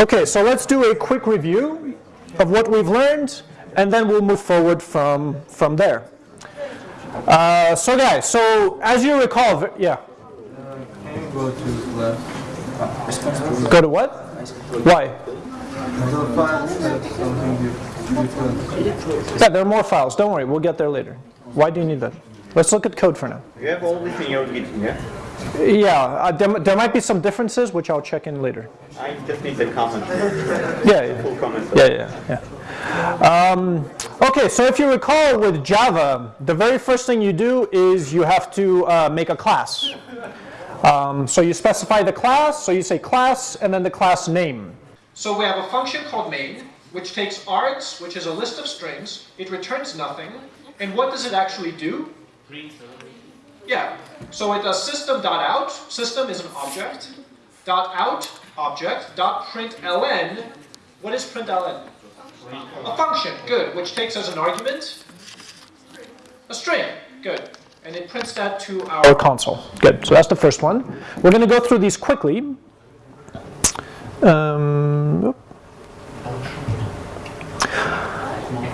Okay, so let's do a quick review of what we've learned, and then we'll move forward from, from there. Uh, so guys, so as you recall, yeah, Can you go to left? go to what? Why? Yeah, there are more files, don't worry, we'll get there later. Why do you need that? Let's look at code for now. You have all yeah? Yeah, uh, there, there might be some differences, which I'll check in later. I just need the comment, Yeah, yeah. full comment. Yeah, yeah, yeah. Um, okay, so if you recall with Java, the very first thing you do is you have to uh, make a class. Um, so you specify the class, so you say class and then the class name. So we have a function called main, which takes args, which is a list of strings, it returns nothing, and what does it actually do? Yeah, so it does system.out, system is an object, dot out, object, dot println, what is println? A function, good, which takes as an argument a string, good. And it prints that to our console. Good, so that's the first one. We're going to go through these quickly. Um,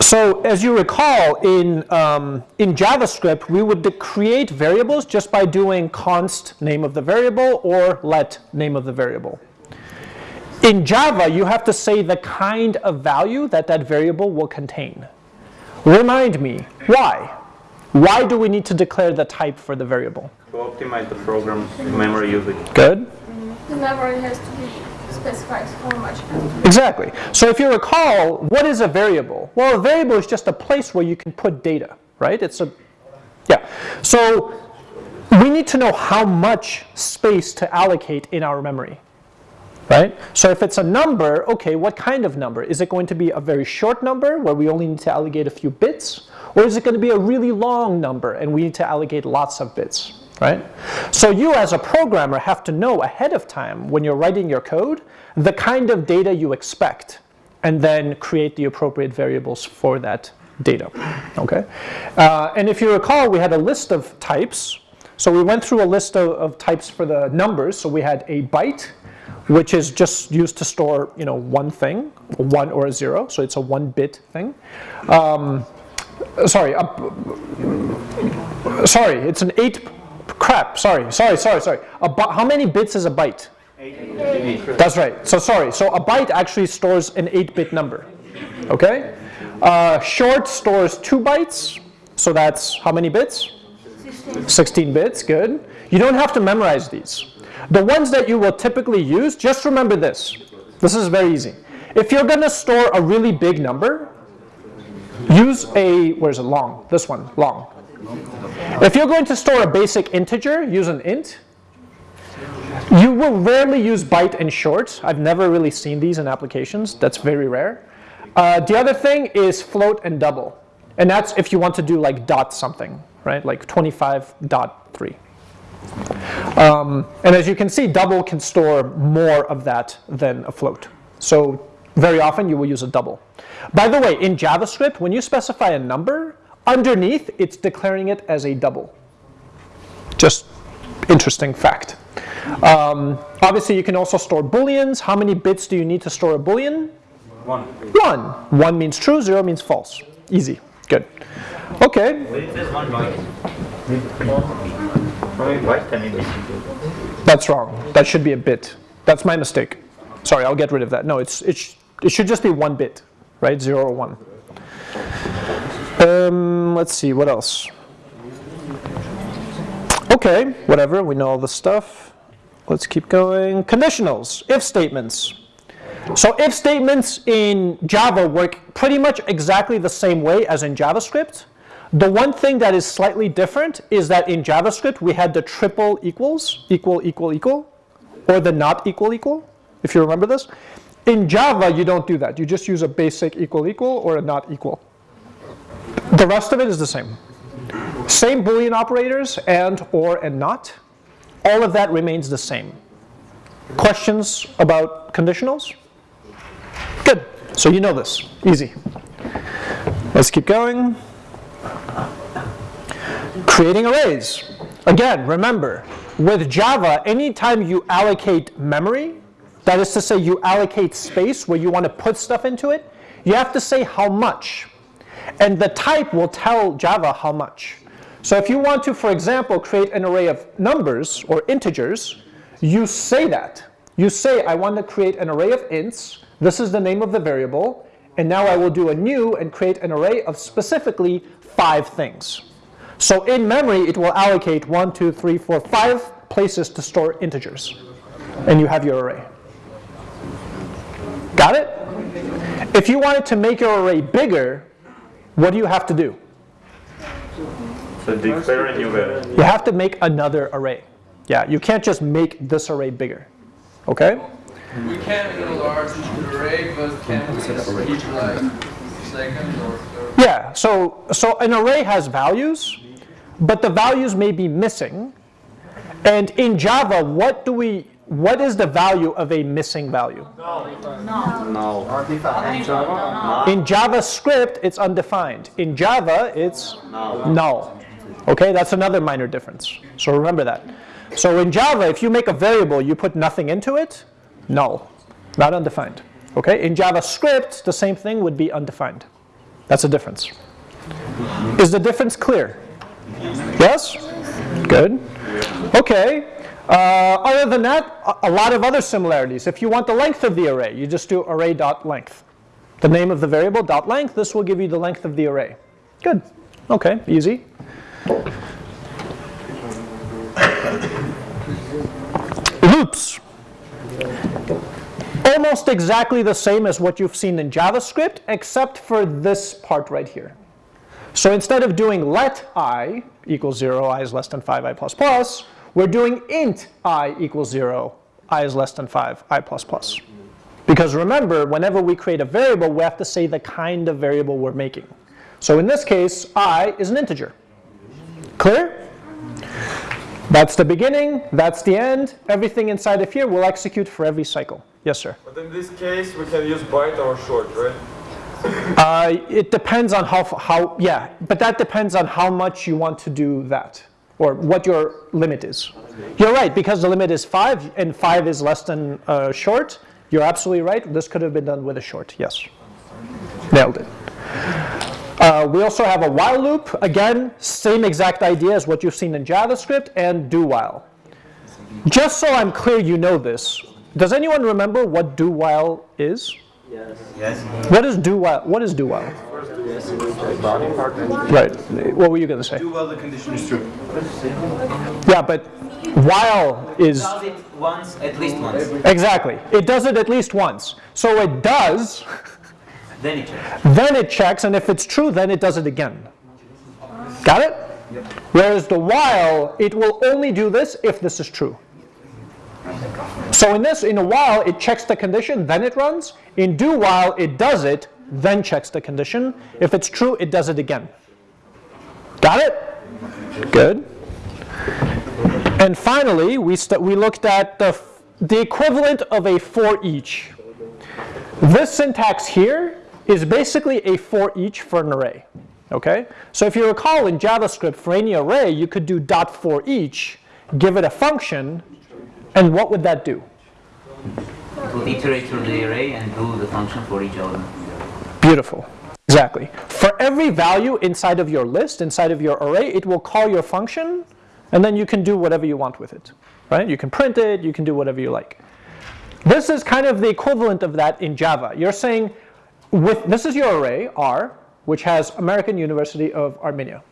so as you recall, in, um, in JavaScript, we would create variables just by doing const name of the variable or let name of the variable. In Java, you have to say the kind of value that that variable will contain. Remind me, why? Why do we need to declare the type for the variable? To optimize the program's memory usage. Good? The memory has to be specified how much. Exactly. So if you recall, what is a variable? Well, a variable is just a place where you can put data, right? It's a, yeah. So we need to know how much space to allocate in our memory, right? So if it's a number, okay, what kind of number? Is it going to be a very short number where we only need to allocate a few bits? Or is it going to be a really long number and we need to allocate lots of bits, right? So you as a programmer have to know ahead of time when you're writing your code the kind of data you expect and then create the appropriate variables for that data, okay? Uh, and if you recall, we had a list of types. So we went through a list of, of types for the numbers. So we had a byte, which is just used to store, you know, one thing, one or a zero. So it's a one-bit thing. Um, sorry, sorry, it's an eight. Crap. Sorry, sorry, sorry, sorry. A how many bits is a byte? That's right. So sorry. So a byte actually stores an 8-bit number. Okay. Uh, short stores two bytes. So that's how many bits? 16 bits. Good. You don't have to memorize these. The ones that you will typically use, just remember this. This is very easy. If you're going to store a really big number, use a, where's it long? This one, long. If you're going to store a basic integer, use an int. You will rarely use byte and short. I've never really seen these in applications. That's very rare. Uh, the other thing is float and double. And that's if you want to do like dot something, right? Like 25.3. Um, and as you can see, double can store more of that than a float. So very often you will use a double. By the way, in JavaScript, when you specify a number, underneath it's declaring it as a double. Just interesting fact. Um, obviously, you can also store booleans. How many bits do you need to store a boolean? One. One. One means true, zero means false. Easy. Good. Okay. That's wrong. That should be a bit. That's my mistake. Sorry, I'll get rid of that. No, it's, it, sh it should just be one bit, right? Zero or one. Um, let's see, what else? Okay, whatever, we know all the stuff. Let's keep going. Conditionals, if statements. So if statements in Java work pretty much exactly the same way as in JavaScript. The one thing that is slightly different is that in JavaScript we had the triple equals, equal, equal, equal, or the not equal, equal, if you remember this. In Java you don't do that. You just use a basic equal, equal, or a not equal. The rest of it is the same. Same Boolean operators, and, or, and not. All of that remains the same. Questions about conditionals? Good. So you know this. Easy. Let's keep going. Creating arrays. Again, remember, with Java, anytime you allocate memory, that is to say you allocate space where you want to put stuff into it, you have to say how much. And the type will tell Java how much. So if you want to, for example, create an array of numbers or integers, you say that. You say, I want to create an array of ints. This is the name of the variable. And now I will do a new and create an array of specifically five things. So in memory, it will allocate one, two, three, four, five places to store integers. And you have your array. Got it? If you wanted to make your array bigger, what do you have to do? So declare a new variable. You have to make another array. Yeah, you can't just make this array bigger. Okay? We can enlarge the array, but can we keep like second or third? Yeah, so, so an array has values, but the values may be missing. And in Java, what do we, what is the value of a missing value? No. No. In JavaScript, it's undefined. In Java, it's null. Okay, that's another minor difference. So remember that. So in Java, if you make a variable, you put nothing into it, null, not undefined. Okay, in JavaScript, the same thing would be undefined. That's a difference. Is the difference clear? Yes? Good. Okay. Uh, other than that, a, lot of other similarities. If you want the length of the array, you just do array.length. The name of the variable dot length, this will give you the length of the array. Good. Okay, easy. Loops. Almost exactly the same as what you've seen in JavaScript, except for this part right here. So instead of doing let i equals 0, i is less than 5, i plus plus, we're doing int i equals 0, i is less than 5, i plus plus. Because remember, whenever we create a variable, we have to say the kind of variable we're making. So in this case, i is an integer. Clear? That's the beginning, that's the end. Everything inside of here will execute for every cycle. Yes, sir. But in this case, we can use byte or short, right? Uh, it depends on how, how, yeah, but that depends on how much you want to do that, or what your limit is. You're right, because the limit is 5, and 5 is less than uh, short. You're absolutely right. This could have been done with a short, yes. Nailed it. Uh, we also have a while loop. Again, same exact idea as what you've seen in JavaScript, and do while. Just so I'm clear you know this, does anyone remember what do while is? Yes. What is do while? What is do while? Right. What were you going to say? Do while the condition is true. Yeah, but while is does it once, at least once. exactly. It does it at least once. So it does, Then it checks. then it checks, and if it's true, then it does it again. Got it? Whereas the while, it will only do this if this is true. So in this, in a while, it checks the condition, then it runs. In do while, it does it, then checks the condition. If it's true, it does it again. Got it? Good. And finally, we, we looked at the, the equivalent of a for each. This syntax here is basically a for each for an array. Okay? So if you recall in JavaScript, for any array, you could do dot for each, give it a function, and what would that do? It will iterate through the array and do the function for each element. Beautiful. Exactly. For every value inside of your list, inside of your array, it will call your function, and then you can do whatever you want with it. Right? You can print it, you can do whatever you like. This is kind of the equivalent of that in Java. You're saying, with this is your array, R, which has American University of Armenia.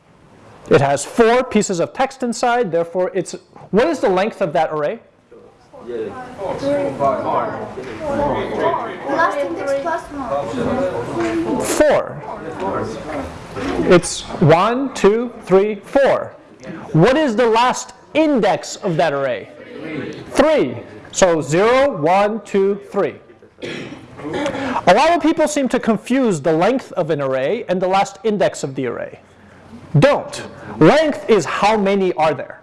It has four pieces of text inside, therefore it's, what is the length of that array? Last index plus one. Four. It's one, two, three, four. What is the last index of that array? Three. So zero, one, two, three. A lot of people seem to confuse the length of an array and the last index of the array. Don't. Length is how many are there.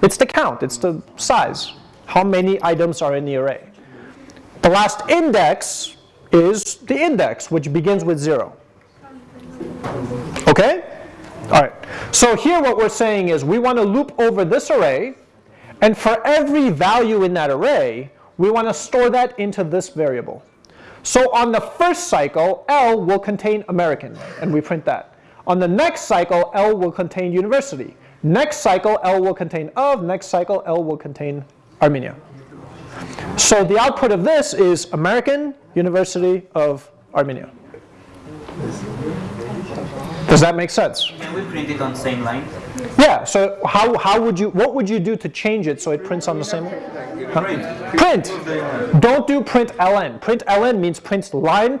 It's the count, it's the size. How many items are in the array. The last index is the index, which begins with zero. Okay? All right. So here what we're saying is we want to loop over this array, and for every value in that array, we want to store that into this variable. So on the first cycle, L will contain American, and we print that. On the next cycle, L will contain university. Next cycle, L will contain of. Next cycle, L will contain Armenia. So the output of this is American University of Armenia. Does that make sense? Can we print it on same line? Yeah, so how, how would you, what would you do to change it so it prints on the same? Line? Huh? Print. Don't do print ln. Print ln means print line.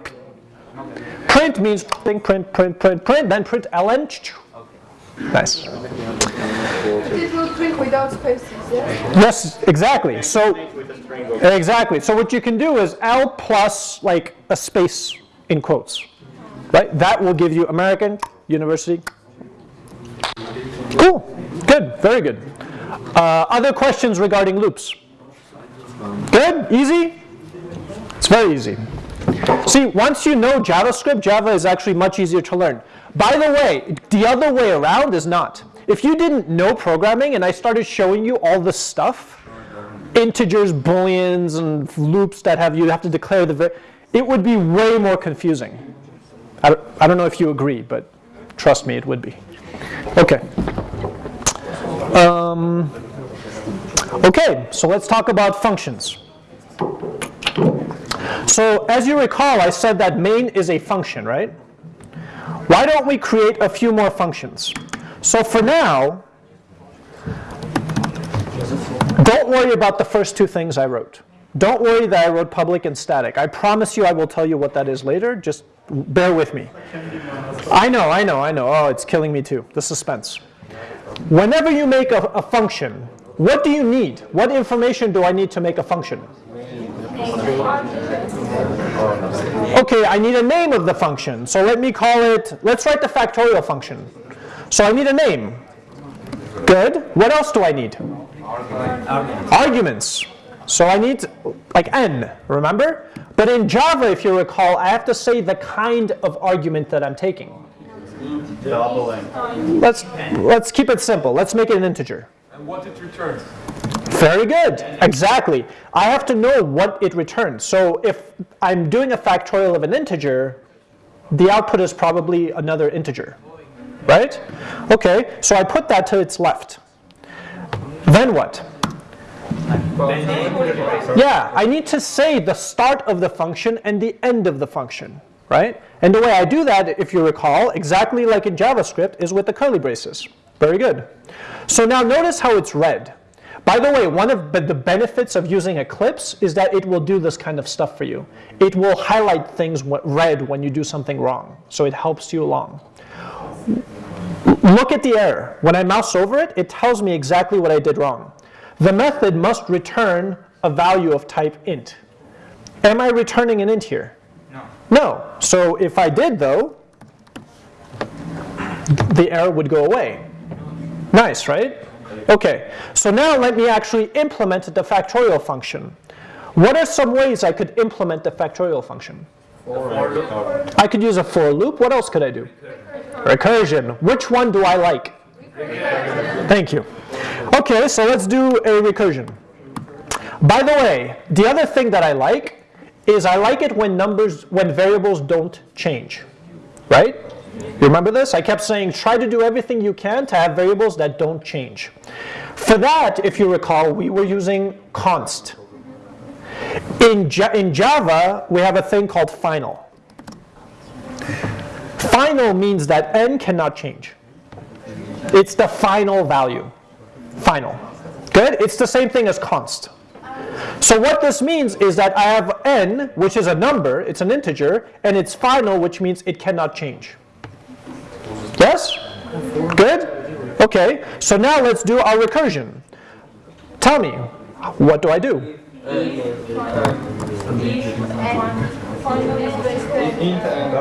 Print means print, print, print, print, print, then print ln. Nice. Without spaces, yeah? Yes, exactly. So exactly. So what you can do is L plus like a space in quotes, right? That will give you American University. Cool. Good. Very good. Uh, other questions regarding loops? Good. Easy. It's very easy. See, once you know JavaScript, Java is actually much easier to learn. By the way, the other way around is not. If you didn't know programming and I started showing you all the stuff, integers, booleans, and loops that have you have to declare the, it would be way more confusing. I don't, I don't know if you agree, but trust me, it would be. Okay. Um, okay, so let's talk about functions. So as you recall, I said that main is a function, right? Why don't we create a few more functions? So for now, don't worry about the first two things I wrote. Don't worry that I wrote public and static. I promise you I will tell you what that is later. Just bear with me. I know, I know, I know. Oh, it's killing me too. The suspense. Whenever you make a, a function, what do you need? What information do I need to make a function? Okay, I need a name of the function. So let me call it, let's write the factorial function. So I need a name. Good. What else do I need? Arguments. So I need like n, remember? But in Java, if you recall, I have to say the kind of argument that I'm taking. Doubling. Let's, let's keep it simple. Let's make it an integer. And what it returns? Very good. Exactly. I have to know what it returns. So if I'm doing a factorial of an integer, the output is probably another integer. Right? Okay, so I put that to its left. Then what? Yeah, I need to say the start of the function and the end of the function, right? And the way I do that, if you recall, exactly like in JavaScript, is with the curly braces. Very good. So now notice how it's red. By the way, one of the benefits of using Eclipse is that it will do this kind of stuff for you. It will highlight things red when you do something wrong, so it helps you along. Look at the error. When I mouse over it, it tells me exactly what I did wrong. The method must return a value of type int. Am I returning an int here? No. No. So if I did though, the error would go away. Nice, right? Okay, so now let me actually implement the factorial function. What are some ways I could implement the factorial function? I could use a for loop. What else could I do? Recursion. Which one do I like? Thank you. Okay, so let's do a recursion. By the way, the other thing that I like is I like it when numbers, when variables don't change, right? You remember this? I kept saying try to do everything you can to have variables that don't change. For that, if you recall, we were using const. In, in Java, we have a thing called final. Final means that n cannot change. It's the final value. Final. Good? It's the same thing as const. So what this means is that I have n, which is a number, it's an integer, and it's final, which means it cannot change. Yes? Good? Okay, so now let's do our recursion. Tell me, what do I do? Int and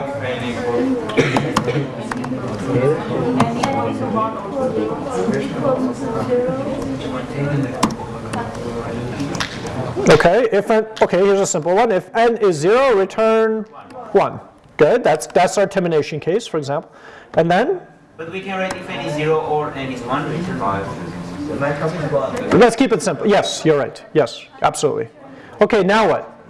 Okay, if n, okay, here's a simple one. If n is 0, return 1. Good, that's, that's our termination case, for example. And then, But we can write if n is 0 or n is 1, return 5. let's keep it simple. Yes, you're right. Yes, absolutely. Okay, now what?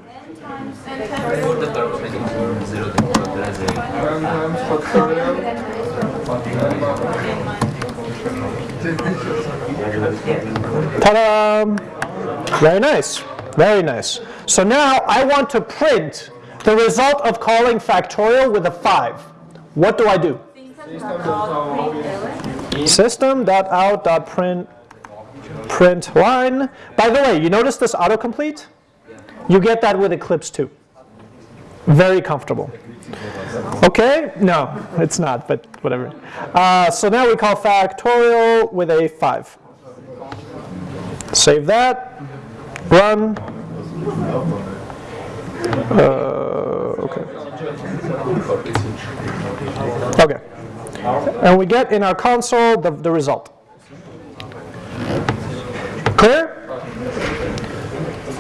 Ta-da! Very nice, very nice. So now I want to print the result of calling factorial with a 5. What do I do? System.out.print print line. By the way, you notice this autocomplete? You get that with Eclipse too. Very comfortable. Okay, no, it's not, but whatever. Uh, so now we call factorial with a 5. Save that, run. Uh, okay. Okay. And we get in our console the, the result. Clear?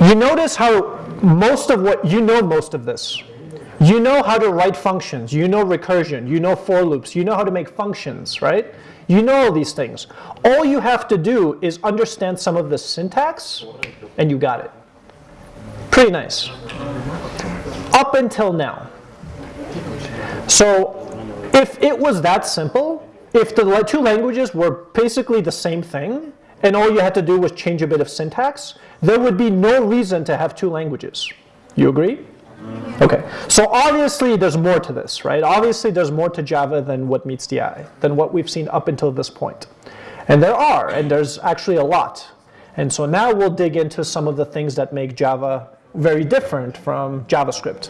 You notice how most of what, you know most of this. You know how to write functions, you know recursion, you know for loops, you know how to make functions, right? You know all these things. All you have to do is understand some of the syntax, and you got it. Pretty nice. Up until now. So if it was that simple, if the two languages were basically the same thing, and all you had to do was change a bit of syntax, there would be no reason to have two languages. You agree? Okay, so obviously there's more to this, right? Obviously there's more to Java than what meets the eye, than what we've seen up until this point. And there are, and there's actually a lot. And so now we'll dig into some of the things that make Java very different from JavaScript.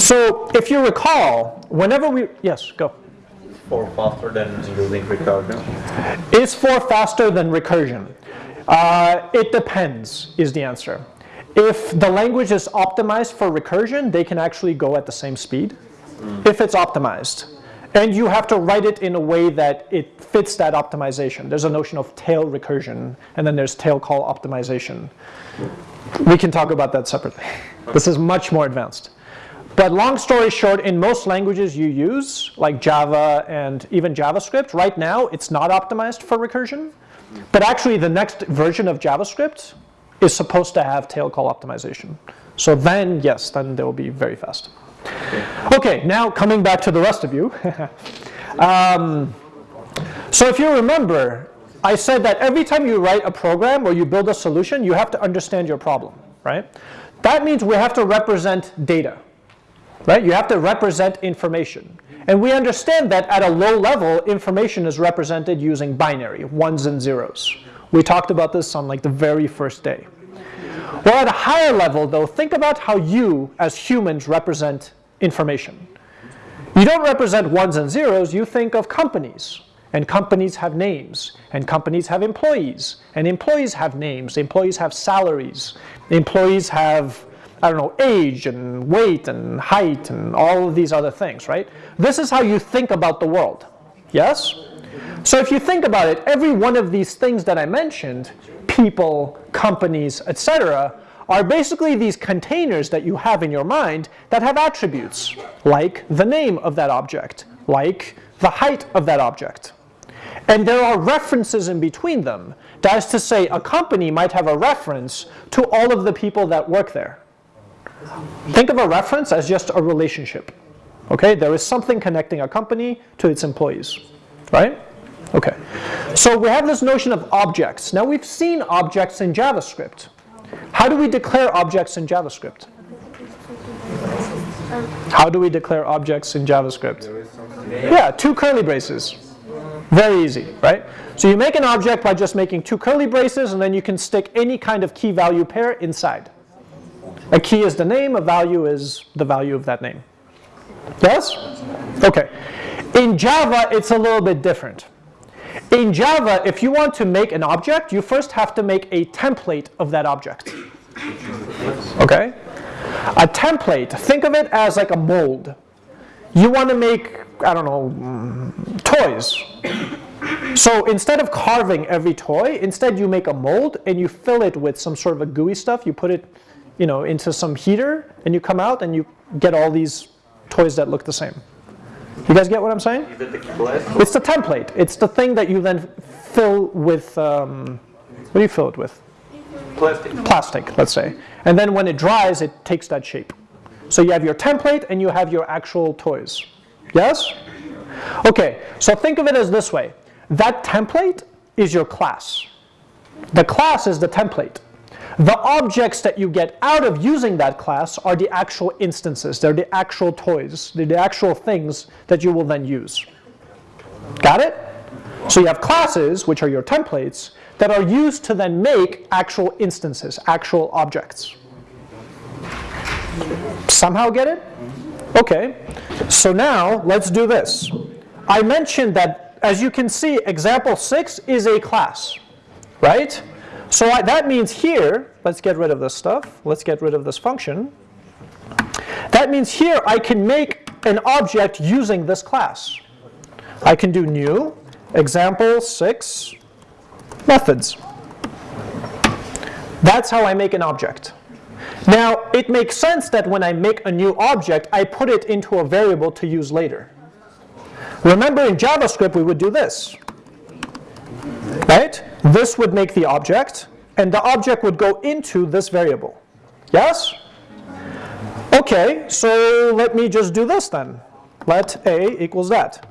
So if you recall, whenever we, yes, go. Is For faster than using recursion. Is 4 faster than recursion? Uh, it depends, is the answer. If the language is optimized for recursion, they can actually go at the same speed, if it's optimized. And you have to write it in a way that it fits that optimization. There's a notion of tail recursion, and then there's tail call optimization. We can talk about that separately. This is much more advanced. But long story short, in most languages you use, like Java and even JavaScript, right now it's not optimized for recursion. But actually the next version of JavaScript is supposed to have tail call optimization. So then, yes, then they will be very fast. Okay, now coming back to the rest of you. um, so if you remember, I said that every time you write a program or you build a solution, you have to understand your problem, right? That means we have to represent data, right? You have to represent information. And we understand that at a low level, information is represented using binary, ones and zeros. We talked about this on like the very first day. Well, at a higher level, though, think about how you, as humans, represent information. You don't represent ones and zeros, you think of companies. And companies have names, and companies have employees, and employees have names, employees have salaries, employees have, I don't know, age and weight and height and all of these other things, right? This is how you think about the world. Yes? So if you think about it, every one of these things that I mentioned, people, companies, etc., are basically these containers that you have in your mind that have attributes, like the name of that object, like the height of that object. And there are references in between them. That is to say, a company might have a reference to all of the people that work there. Think of a reference as just a relationship. Okay, there is something connecting a company to its employees, right? Okay, so we have this notion of objects. Now we've seen objects in JavaScript. How do we declare objects in JavaScript? How do we declare objects in JavaScript? Yeah, two curly braces. Very easy, right? So you make an object by just making two curly braces and then you can stick any kind of key value pair inside. A key is the name, a value is the value of that name. Yes? Okay. In Java, it's a little bit different. In Java, if you want to make an object, you first have to make a template of that object. Okay? A template, think of it as like a mold. You want to make, I don't know, toys. So instead of carving every toy, instead you make a mold and you fill it with some sort of a gooey stuff. You put it, you know, into some heater and you come out and you get all these toys that look the same. You guys get what I'm saying? Is it the class? It's the template. It's the thing that you then fill with, um, what do you fill it with? Plastic. plastic, let's say. And then when it dries, it takes that shape. So you have your template and you have your actual toys. Yes? Okay, so think of it as this way. That template is your class. The class is the template. The objects that you get out of using that class are the actual instances. They're the actual toys. They're the actual things that you will then use. Got it? So you have classes, which are your templates, that are used to then make actual instances, actual objects. Somehow get it? Okay. So now let's do this. I mentioned that, as you can see, example 6 is a class, right? So I, that means here, let's get rid of this stuff. Let's get rid of this function. That means here I can make an object using this class. I can do new, example 6, methods. That's how I make an object. Now, it makes sense that when I make a new object, I put it into a variable to use later. Remember in JavaScript, we would do this. Right? This would make the object, and the object would go into this variable. Yes? Okay, so let me just do this then. Let a equals that.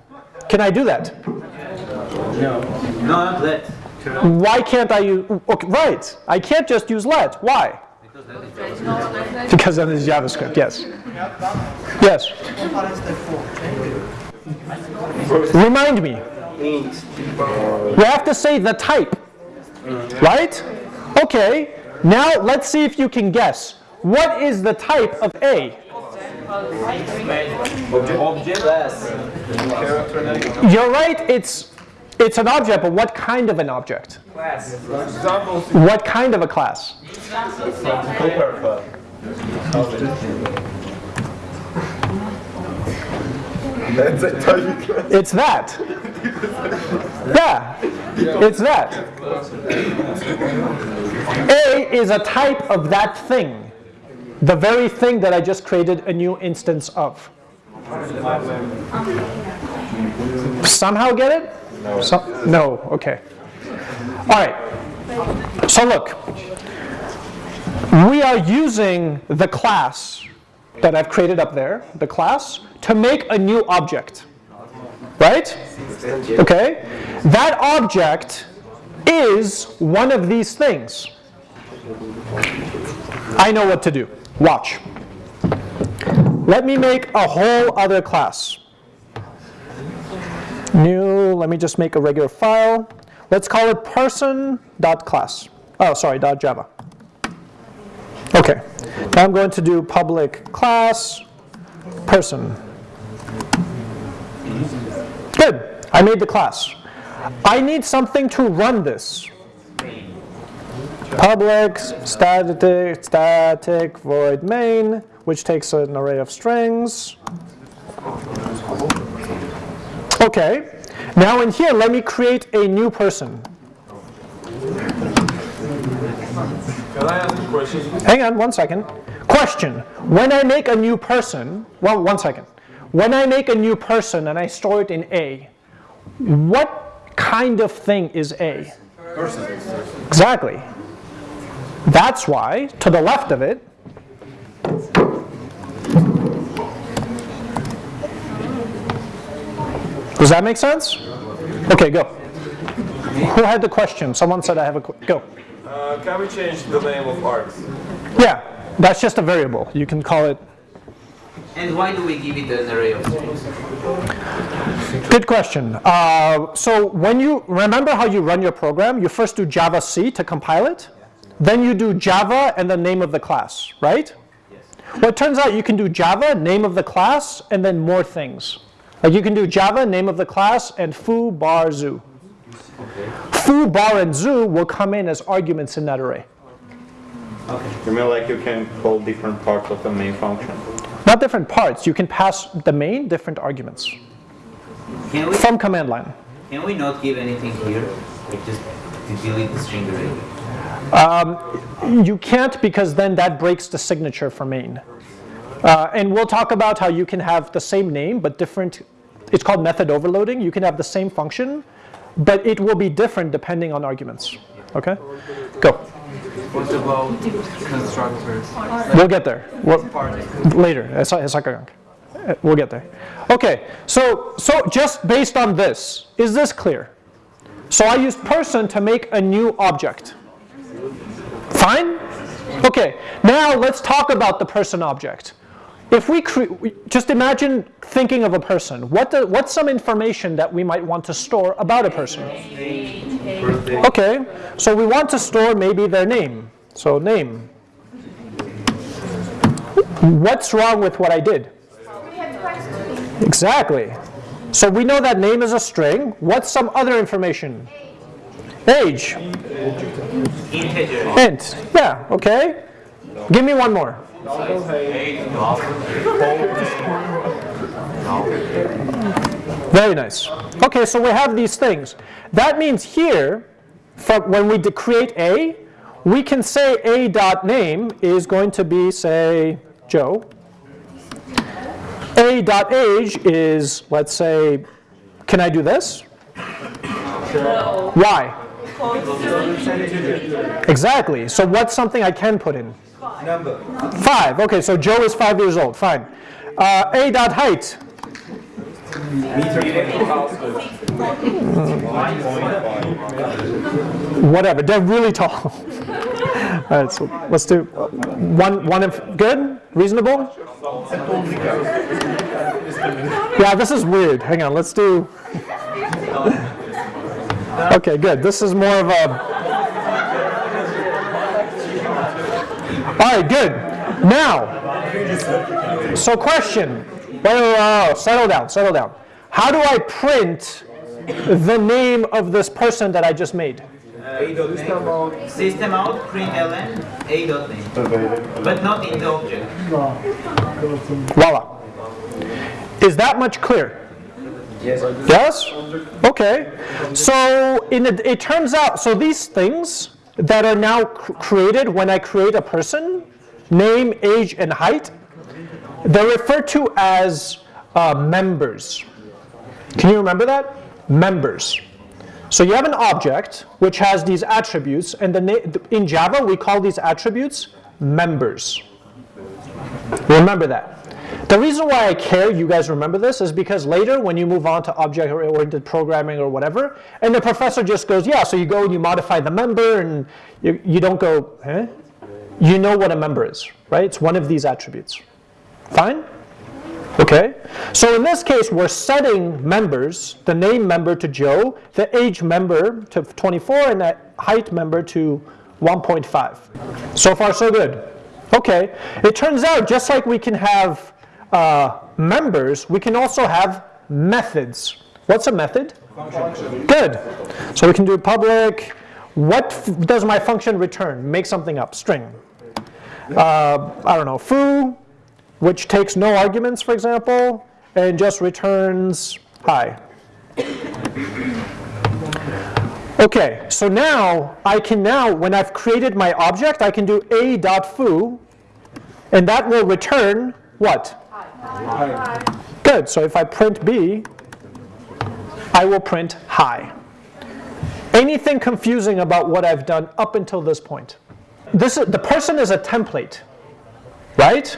Can I do that? No, not let. Why can't I use, okay, right, I can't just use let. Why? Because that is Because JavaScript, yes. Yes. Remind me. We have to say the type, right? Okay, now let's see if you can guess. What is the type of A? You're right, it's, it's an object, but what kind of an object? Examples. What kind of a class? That's a type. It's that. Yeah, it's that. A is a type of that thing. The very thing that I just created a new instance of. Somehow get it? No. no, okay. All right. So look, we are using the class that I've created up there, the class, to make a new object. Right? Okay? That object is one of these things. I know what to do. Watch. Let me make a whole other class. New, let me just make a regular file. Let's call it person.class. Oh, sorry, .java. Okay. Now I'm going to do public class person. Good. I made the class. I need something to run this. Public static static void main, which takes an array of strings. Okay. Now in here, let me create a new person. Can I ask a question? Hang on one second. Question. When I make a new person, well, one second. When I make a new person and I store it in A, what kind of thing is A? Person. Exactly. That's why, to the left of it, does that make sense? Okay, go. Who had the question? Someone said I have a, go. Uh, can we change the name of args? Yeah, that's just a variable. You can call it And why do we give it an array of strings? Good question. Uh, so when you remember how you run your program, you first do Java C to compile it, then you do Java and the name of the class, right? Yes. Well, it turns out you can do Java, name of the class, and then more things. Like you can do Java, name of the class, and foo, bar, zoo. Foo, bar, and zoo will come in as arguments in that array. Okay. You mean like you can call different parts of the main function? Not different parts. You can pass the main different arguments Can we, from command line. can we not give anything here? Like just delete the string array? You can't because then that breaks the signature for main. Uh, and we'll talk about how you can have the same name but different, it's called method overloading. You can have the same function, but it will be different depending on arguments. Okay? Go. What about constructors? We'll get there. We'll- later. It's it's like a- uh, We'll get there. Okay, so so just based on this, is this clear? So I used person to make a new object. Fine? Okay, now let's talk about the person object. If we just imagine thinking of a person. What what's some information that we might want to store about a person? Okay, so we want to store maybe their name. So name. What's wrong with what I did? Exactly. So we know that name is a string. What's some other information? Age. Int. Yeah, okay. Give me one more. Very nice. Okay, so we have these things. That means here, from when we create A, we can say A dot name is going to be, say, Joe. A dot age is, let's say, can I do this? Why? Exactly. So what's something I can put in? Number. Five. Okay, so Joe is five years old. Fine. Uh, A dot height. Whatever. They're really tall. All right. So let's do uh, one. One. Of, good. Reasonable. Yeah. This is weird. Hang on. Let's do. Okay. Good. This is more of a. All right, good. Now, so question. Well, uh, settle down, settle down. How do I print the name of this person that I just made? System out, println, a dot name. But not in the object. Voila. Is that much clear? Yes. Yes? Okay. So in it, it turns out, so these things that are now cr- created when I create a person, name, age, and height, they're referred to as uh, members. Can you remember that? Members. So you have an object which has these attributes, and the in Java we call these attributes members. Remember that. The reason why I care you guys remember this is because later when you move on to object-oriented programming or whatever, and the professor just goes, yeah, so you go and you modify the member and you, you don't go, eh? You know what a member is, right? It's one of these attributes. Fine? Okay? So in this case, we're setting members, the name member to Joe, the age member to 24, and the height member to 1.5. So far, so good. Okay. It turns out, just like we can have uh, members, we can also have methods. What's a method? Function. Good. So we can do public. What does my function return? Make something up. String. Uh, I don't know. Foo, which takes no arguments, for example, and just returns hi. Okay, so now I can now, when I've created my object, I can do a dot foo, and that will return what? Good. So if I print b, I will print hi. Anything confusing about what I've done up until this point? This is, the person is a template, right?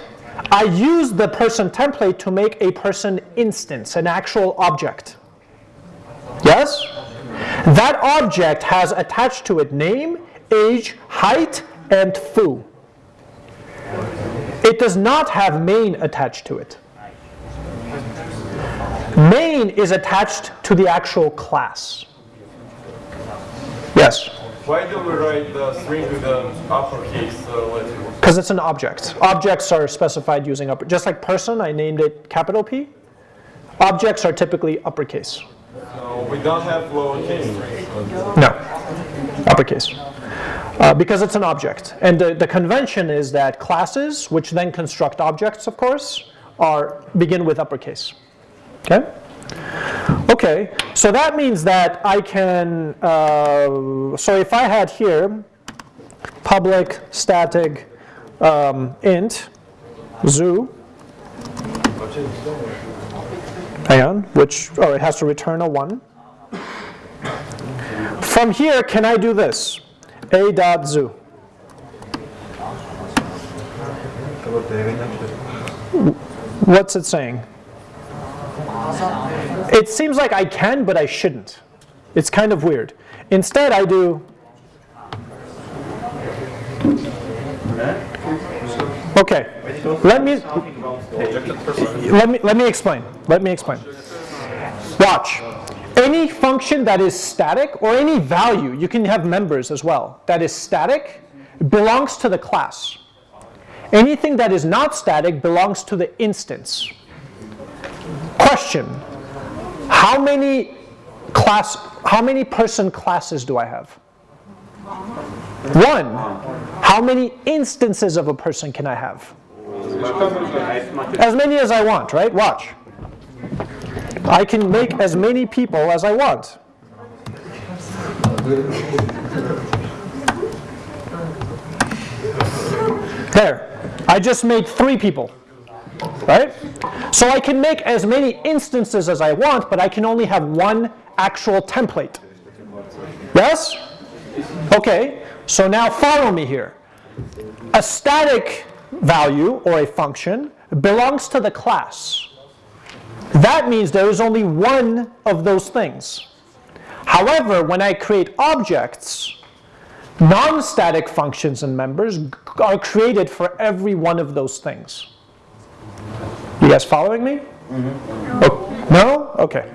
I use the person template to make a person instance, an actual object. Yes? That object has attached to it name, age, height, and foo. It does not have main attached to it. Main is attached to the actual class. Yes? Why do we write the string with the uppercase uh, letter? Because it's an object. Objects are specified using upper, just like person, I named it capital P. Objects are typically uppercase. So we don't have lowercase. No, uppercase. Uh, because it's an object. And the, the convention is that classes, which then construct objects, of course, are begin with uppercase. Okay? Okay, so that means that I can, uh, so if I had here public static um, int zoo, hang on, which, oh, it has to return a 1. From here, can I do this? A dot zoo. What's it saying? It seems like I can, but I shouldn't. It's kind of weird. Instead, I do. Okay. Let me let me let me explain. Let me explain. Watch. Any function that is static or any value, you can have members as well, that is static belongs to the class. Anything that is not static belongs to the instance. Question. How many class how many person classes do I have? One. How many instances of a person can I have? As many as I want, right? Watch. I can make as many people as I want. There. I just made three people. Right? So I can make as many instances as I want, but I can only have one actual template. Yes? Okay, so now follow me here. A static value or a function belongs to the class. That means there is only one of those things. However, when I create objects, non-static functions and members are created for every one of those things. You guys following me? Mm-hmm. Oh, no? Okay.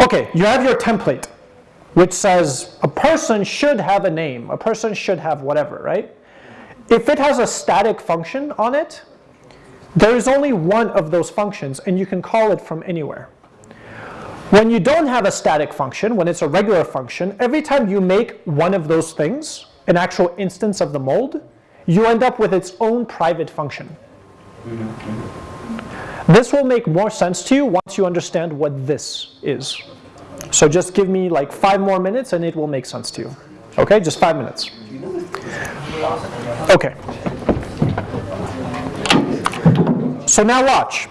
Okay, you have your template, which says a person should have a name, a person should have whatever, right? If it has a static function on it, there is only one of those functions, and you can call it from anywhere. When you don't have a static function, when it's a regular function, every time you make one of those things, an actual instance of the mold, you end up with its own private function. This will make more sense to you once you understand what this is. So just give me like five more minutes and it will make sense to you. Okay, just five minutes. Okay. So now watch.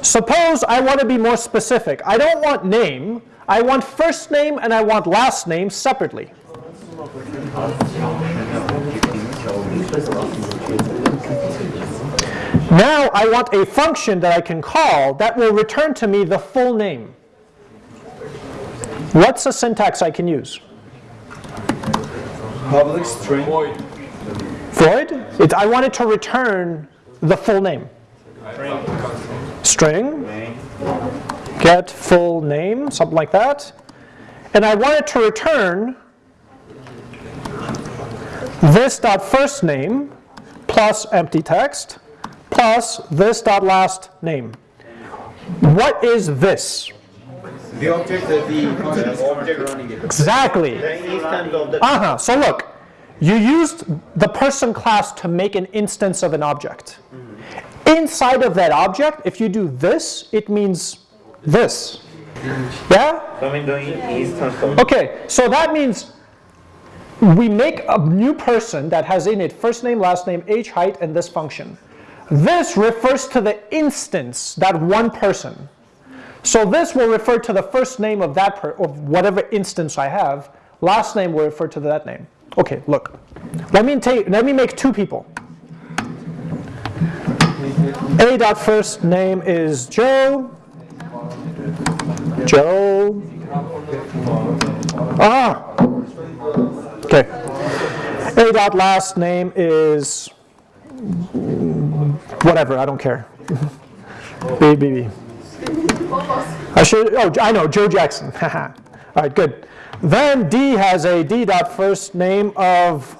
Suppose I want to be more specific. I don't want name. I want first name and I want last name separately. Now I want a function that I can call that will return to me the full name. What's a syntax I can use? Public string. Void? It, I want it to return the full name. String. Get full name, something like that. And I want it to return this dot first name plus empty text plus this dot last name. What is this? The object that the object running it. Exactly. Instance Uh-huh. So look, you used the person class to make an instance of an object. Inside of that object, if you do this, it means this. Yeah? Okay, so that means we make a new person that has in it first name, last name, age, height, and this function. This refers to the instance, that one person. So this will refer to the first name of that per, of whatever instance I have. Last name will refer to that name. Okay, look. Let me take. Let me make two people. A dot first name is Joe. Joe. Ah. Okay. A dot last name is whatever. I don't care. B B B. I should, oh, I know, Joe Jackson. All right, good. Then D has a D dot first name of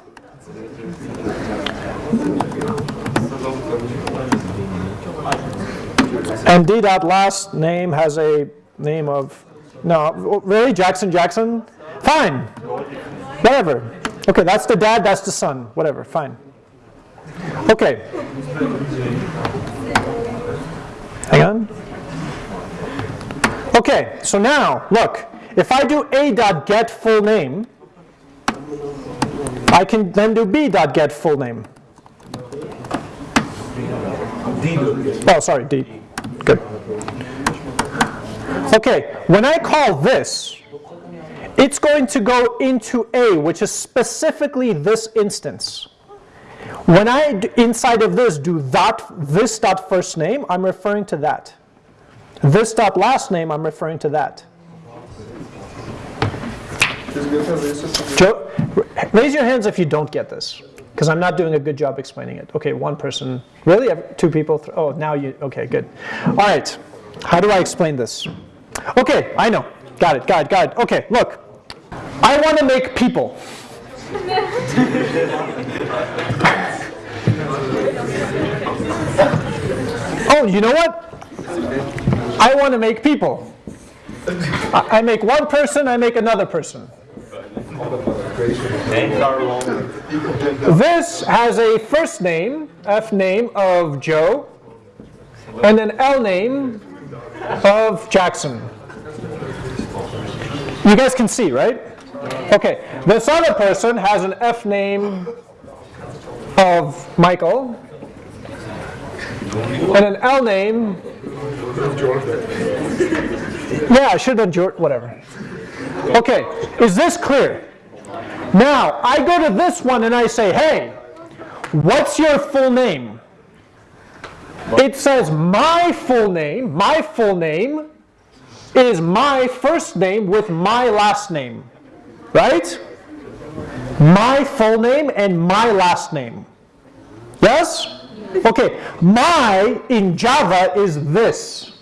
and D dot last name has a name of no, really Jackson Jackson? Fine. Whatever. Okay, that's the dad, that's the son. Whatever, fine. Okay. Hang on. Okay, so now, look, if I do a dot get full name, I can then do b dot get full name. Oh, sorry, d. Good. Okay, when I call this, it's going to go into a, which is specifically this instance. When I, inside of this, do that, this dot first name, I'm referring to that. This dot last name, I'm referring to that. Joe, raise your hands if you don't get this, because I'm not doing a good job explaining it. Okay, one person. Really? Two people? Oh, now you, okay, good. All right, how do I explain this? Okay, I know. Got it, got it, got it. Okay, look. I want to make people. Oh, you know what? I want to make people. I make one person, I make another person. This has a first name, F name of Joe, and an L name of Jackson. You guys can see, right? Okay, this other person has an F name of Michael, and an L name. Yeah, I should have done George, whatever. Okay, is this clear? Now, I go to this one and I say, hey, what's your full name? It says my full name, my full name is my first name with my last name, right? My full name and my last name. Yes? Okay, my in Java is this.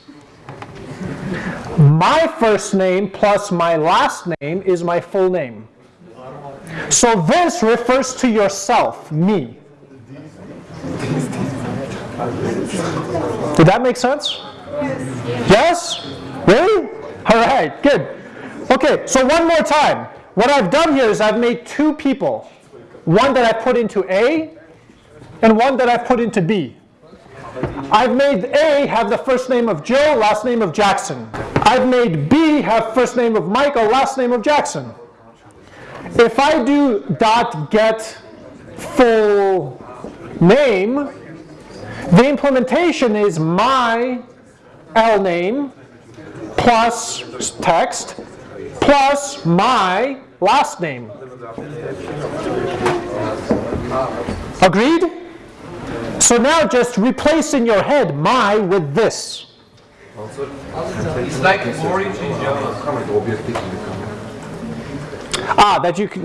My first name plus my last name is my full name. So this refers to yourself, me. Did that make sense? Yes? Really? All right, good. Okay, so one more time. What I've done here is I've made two people. One that I put into A and one that I put into B. I've made A have the first name of Joe, last name of Jackson. I've made B have first name of Michael, last name of Jackson. If I do dot get full name, the implementation is my L name plus text plus my last name. Agreed? So now just replace in your head my with this. It's like orange in Java. Ah, that you can.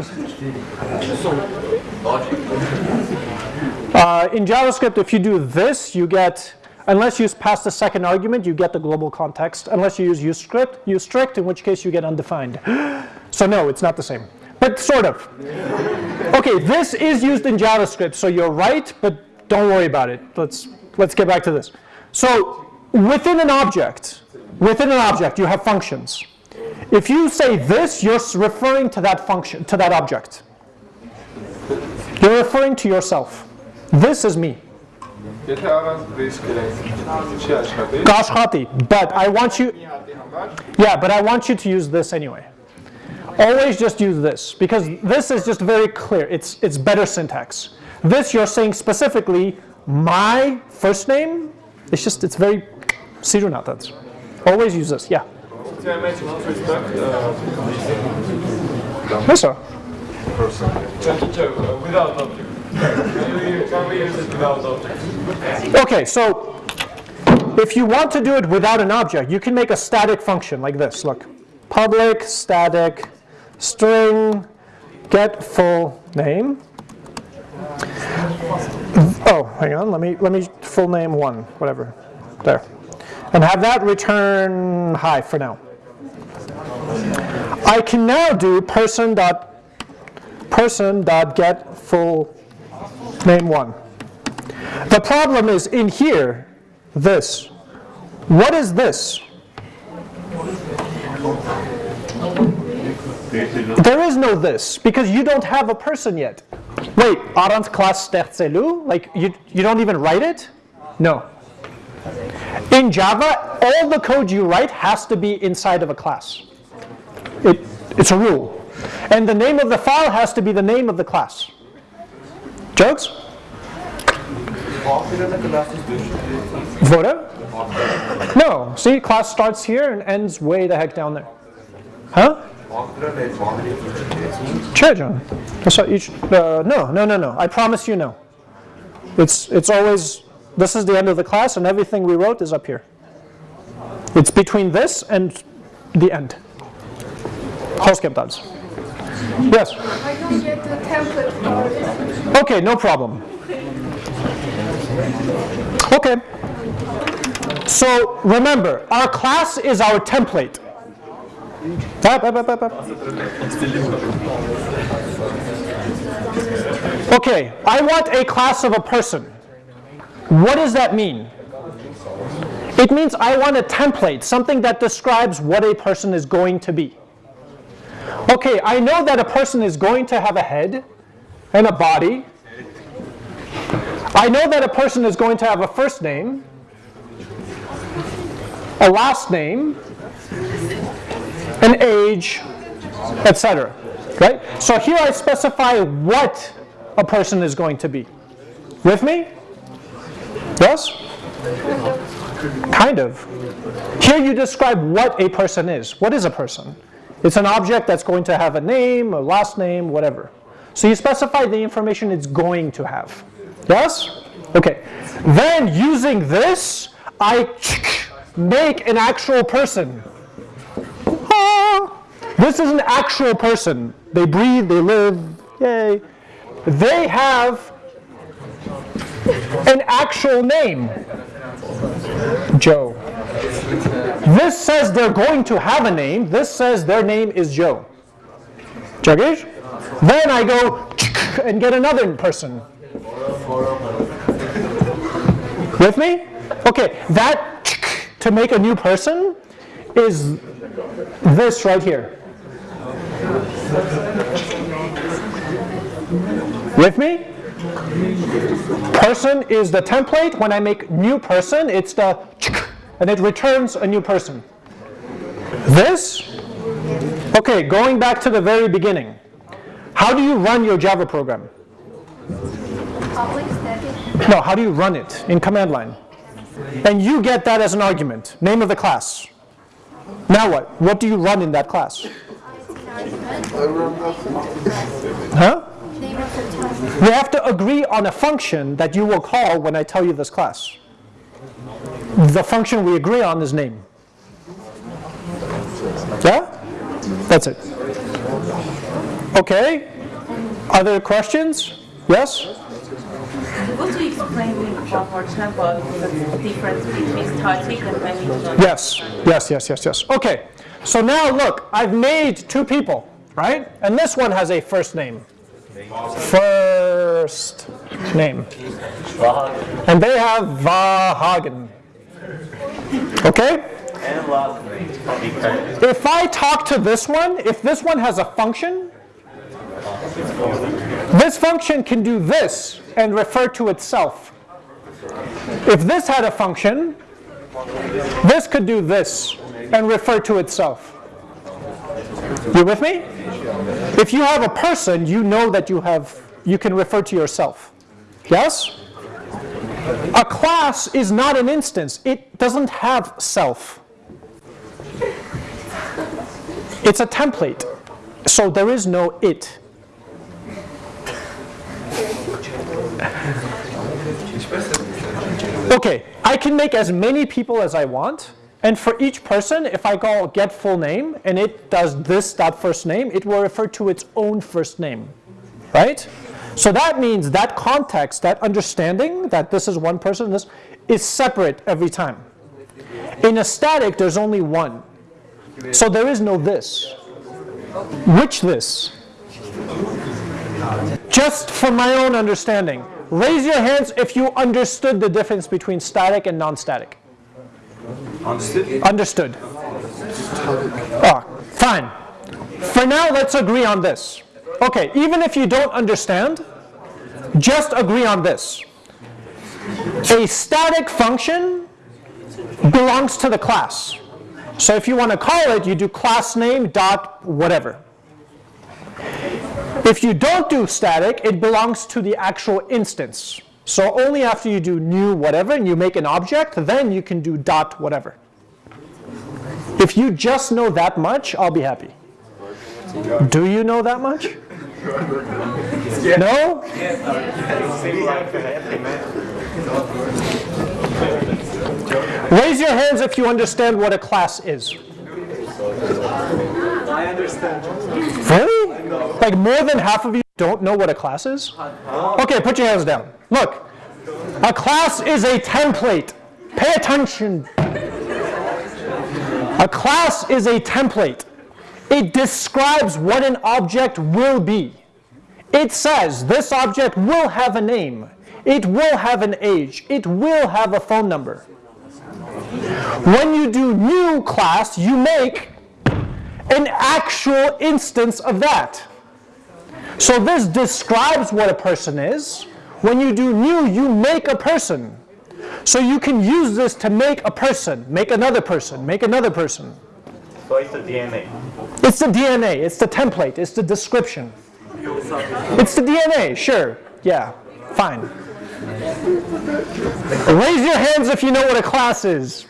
Uh, in JavaScript, if you do this, you get, unless you pass the second argument, you get the global context. Unless you use use script, use strict, in which case you get undefined. So no, it's not the same, but sort of. Okay, this is used in JavaScript, so you're right, but don't worry about it. Let's let's get back to this. So within an object, within an object, you have functions. If you say this, you're referring to that function, to that object. You're referring to yourself. This is me. Gashhati. But I want you, yeah, but I want you to use this anyway. Always just use this because this is just very clear. It's, it's better syntax. This you're saying specifically my first name. It's just, it's very, Sirunatans. Always use this, yeah sir. without object. Okay, so if you want to do it without an object, you can make a static function like this. Look, public static string get full name. Oh, hang on. Let me let me full name one, whatever. There, and have that return hi for now. I can now do person dot person dot get full name one. The problem is in here, this. What is this? There is no this because you don't have a person yet. Wait, aren't class stertzelu? Like you, you don't even write it? No. In Java, all the code you write has to be inside of a class. It, it's a rule. And the name of the file has to be the name of the class. Jokes? Voda? No. See, class starts here and ends way the heck down there. Huh? John. That's you uh, no, no, no, no. I promise you no. It's, it's always, this is the end of the class and everything we wrote is up here. It's between this and the end. Halskeptans. Yes? I don't get the template. Okay, no problem. Okay. So remember, our class is our template. Up, up, up. Okay, I want a class of a person. What does that mean? It means I want a template, something that describes what a person is going to be. Okay, I know that a person is going to have a head and a body. I know that a person is going to have a first name, a last name, an age, etc. Right? So here I specify what a person is going to be. With me? Yes? Kind of. Here you describe what a person is. What is a person? It's an object that's going to have a name, a last name, whatever. So you specify the information it's going to have. Yes? Okay. Then using this, I make an actual person. Ah, this is an actual person. They breathe, they live, yay. They have an actual name. Joe. This says they're going to have a name. This says their name is Joe. Then I go and get another person. With me? Okay, that to make a new person is this right here. With me? Person is the template. When I make new person, it's the and it returns a new person. This, okay, going back to the very beginning. How do you run your Java program? No, how do you run it in command line? And you get that as an argument, name of the class. Now what? What do you run in that class? Huh? We have to agree on a function that you will call when I tell you this class. The function we agree on is name. Yeah? That's it. Okay? Other questions? Yes? Could you explain me one more time about the difference between static and dynamic? Yes, yes, yes, yes, yes. Okay, so now look, I've made two people, right? And this one has a first name. First name. And they have Vahagen. Okay? If I talk to this one, if this one has a function, this function can do this and refer to itself. If this had a function, this could do this and refer to itself. You with me? If you have a person, you know that you have you can refer to yourself. Yes? A class is not an instance. It doesn't have self. It's a template. So there is no it. Okay, I can make as many people as I want, and for each person, if I call get full name and it does this dot first name, it will refer to its own first name, right? So that means that context, that understanding that this is one person, this is separate every time. In a static, there's only one. So there is no this. Which this? Just from my own understanding. Raise your hands if you understood the difference between static and non-static. Understood. Ah, fine. For now, let's agree on this. Okay, even if you don't understand, just agree on this. A static function belongs to the class. So if you want to call it, you do class name dot whatever. If you don't do static, it belongs to the actual instance. So only after you do new whatever and you make an object, then you can do dot whatever. If you just know that much, I'll be happy. Do you know that much? No? Raise your hands if you understand what a class is. I understand. Really? Like more than half of you don't know what a class is? Okay, put your hands down. Look, a class is a template. Pay attention. A class is a template. It describes what an object will be. It says this object will have a name. It will have an age. It will have a phone number. When you do new class, you make an actual instance of that. So this describes what a person is. When you do new, you make a person. So you can use this to make a person, make another person, make another person. So it's the DNA. It's the DNA, it's the template, it's the description. It's the DNA, sure. Yeah, fine. Raise your hands if you know what a class is.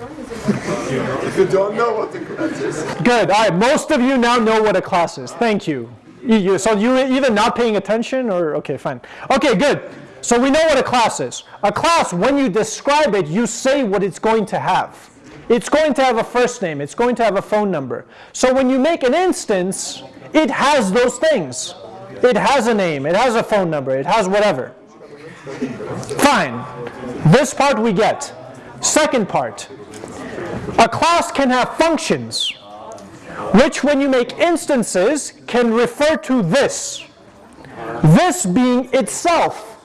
If you don't know what a class is. Good. All right. Most of you now know what a class is. Thank you. You- you- so you're either not paying attention or okay, fine. Okay, good. So we know what a class is. A class, when you describe it, you say what it's going to have. It's going to have a first name. It's going to have a phone number. So when you make an instance, it has those things. It has a name. It has a phone number. It has whatever. Fine. This part we get. Second part. A class can have functions which when you make instances can refer to this. This being itself.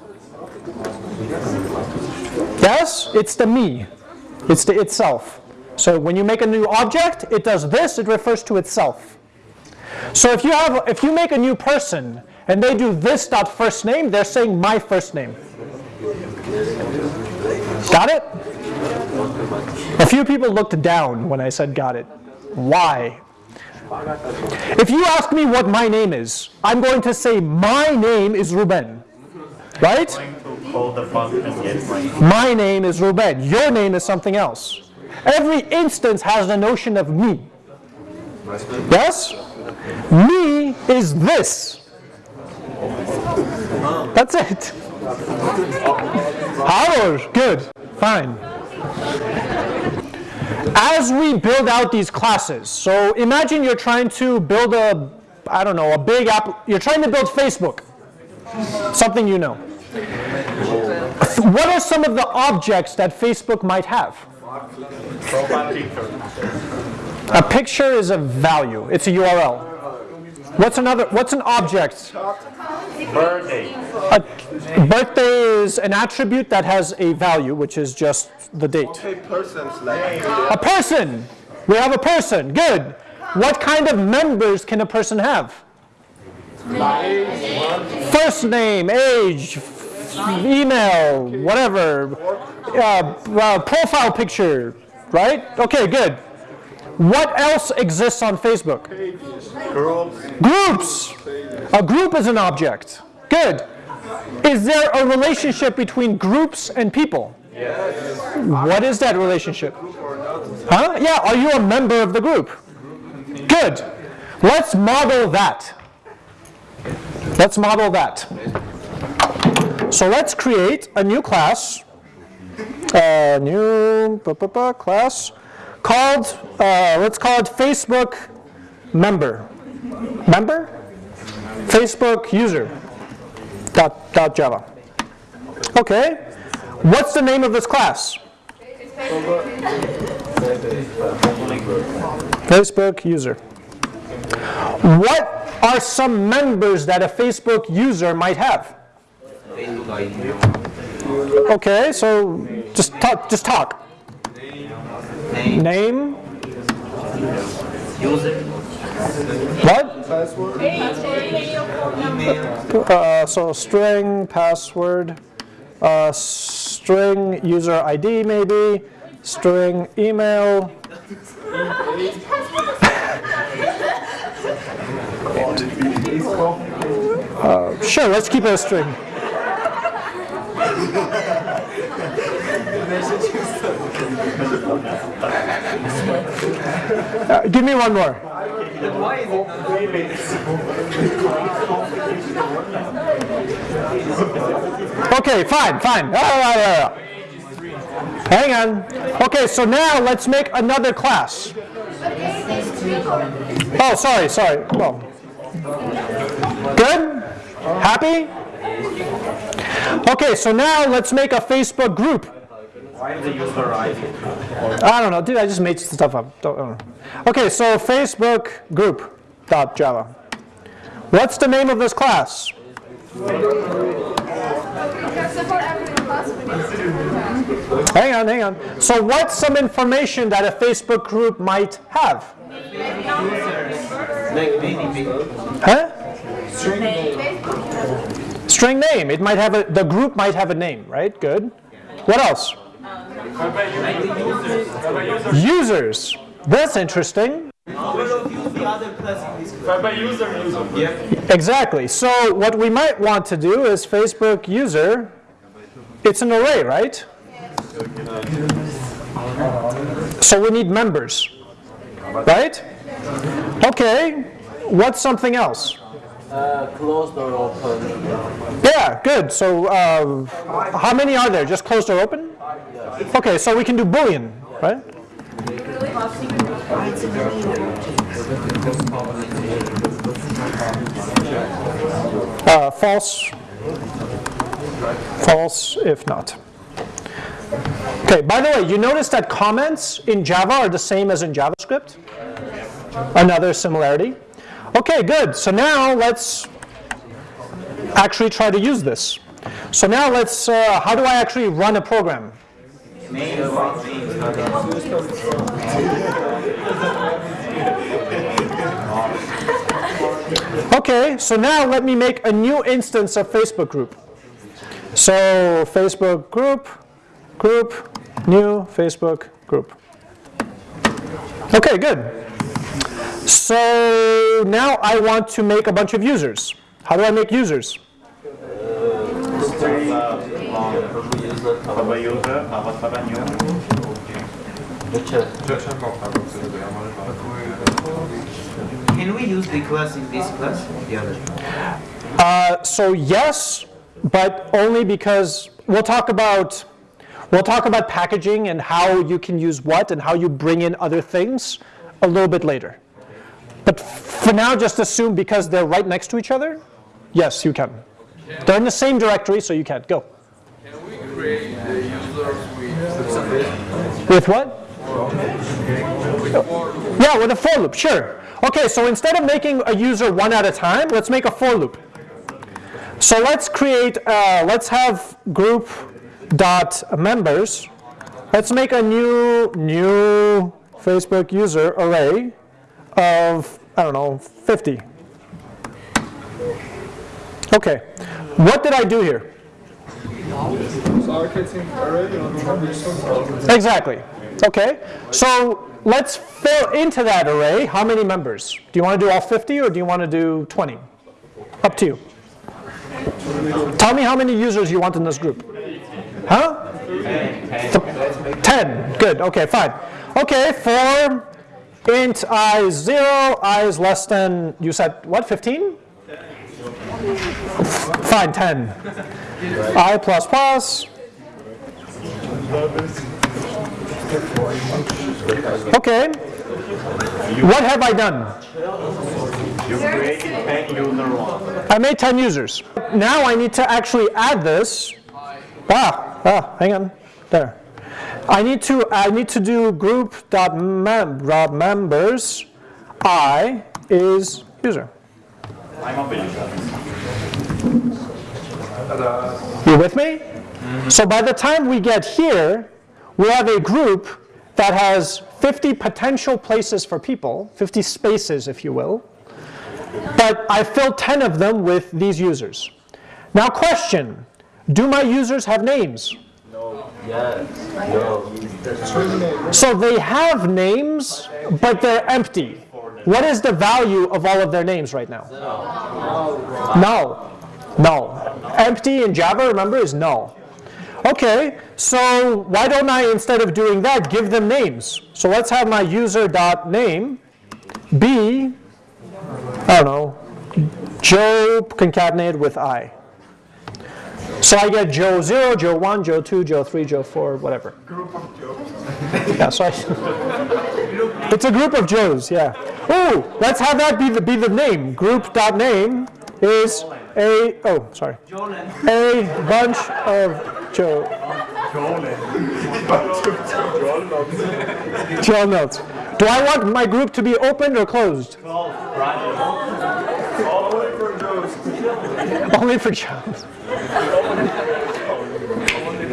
Yes, it's the me. It's the itself. So when you make a new object, it does this, it refers to itself. So if you have if you make a new person and they do this dot first name, they're saying my first name. Got it? A few people looked down when I said got it. Why? If you ask me what my name is, I'm going to say my name is Ruben. Right? To call the function, yes. My name is Ruben. Your name is something else. Every instance has the notion of me. Yes? Me is this. That's it. Howard, good, fine. As we build out these classes, so imagine you're trying to build a, I don't know, a big app, you're trying to build Facebook, something you know. What are some of the objects that Facebook might have? Profile picture. A picture is a value, it's a URL. What's another, what's an object? Birthday. A birthday is an attribute that has a value, which is just the date. Okay, persons like A person, we have a person, good. What kind of members can a person have? First name, age, email, whatever, uh, uh, profile picture, right? Okay, good. What else exists on Facebook? Groups. Groups. A group is an object. Good. Is there a relationship between groups and people? Yes. What is that relationship? Huh? Yeah, are you a member of the group? Good. Let's model that. Let's model that. So let's create a new class, a new bu- bu- bu- class called, uh, let's call it Facebook member. Member? Facebook user. Dot, dot Java. Okay. What's the name of this class? Facebook user. What are some members that a Facebook user might have? Okay, so just talk. Just talk. Name, Name. user, What? password. Uh, so string password, uh, string user ID maybe, string email. Uh, sure, let's keep it a string. Uh, give me one more. Okay, fine, fine. Ah, ah, ah, ah. Hang on. Okay, so now let's make another class. Oh, sorry, sorry. Well, good? Happy? Okay, so now let's make a Facebook group. Why the user ID? I don't know, dude, I just made stuff up. Don't, don't know. Okay, so Facebook group dot Java. What's the name of this class? We can support every class we need. Hang on, hang on. So what's some information that a Facebook group might have? Huh? String name. It might have a, the group might have a name, right? Good. What else? Users? That's interesting. Exactly. So what we might want to do is Facebook user, it's an array, right? So we need members, right? Okay, what's something else? Closed or open? Yeah, good. So uh, how many are there? Just closed or open? Okay, so we can do Boolean, right? Uh, false. False if not. Okay, by the way, you notice that comments in Java are the same as in JavaScript? Another similarity. Okay, good. So now let's actually try to use this. So now let's, uh, how do I actually run a program? Okay, so now let me make a new instance of Facebook group. So Facebook group, group, new Facebook group. Okay, good. So now I want to make a bunch of users. How do I make users? Have a user, have a have a new. Can we use the class in this class? The other. Uh, so yes, but only because we'll talk about we'll talk about packaging and how you can use what and how you bring in other things a little bit later. But for now, just assume because they're right next to each other, yes, you can. They're in the same directory, so you can. Go. Can we create the users with With what? Yeah, with a for loop, sure. Okay, so instead of making a user one at a time, let's make a for loop. So let's create, uh, let's have group dot members. Let's make a new new Facebook user array of I don't know 50. Okay, what did I do here? Exactly. Okay, so let's fill into that array how many members? Do you want to do all 50 or do you want to do 20? Up to you. Tell me how many users you want in this group. Huh? 10. Good. Okay, fine. Okay, for int i is 0, i is less than, you said what, 15? Fine, 10. i plus plus. Okay. What have I done? You create 10 user one. I made 10 users. Now I need to actually add this. Ah, ah, hang on. There. I need to I need to do group dot mem dot members. I is user. I'm a user. You with me? So by the time we get here, we have a group that has 50 potential places for people, 50 spaces, if you will. But I filled 10 of them with these users. Now question, do my users have names? So they have names, but they're empty. What is the value of all of their names right now? Null. Null. Empty in Java, remember, is null. Okay, so why don't I, instead of doing that, give them names? So let's have my user dot name be I don't know, Joe concatenated with I. So I get Joe 0, Joe 1, Joe 2, Joe 3, Joe 4, whatever. Group of Joes. yeah, so I, it's a group of Joes, yeah. Ooh, let's have that be the, be the name. Group.name is a, oh, sorry. A bunch of Joe. Joel notes. Do I want my group to be opened or closed? Only for Joes. Only for Joes.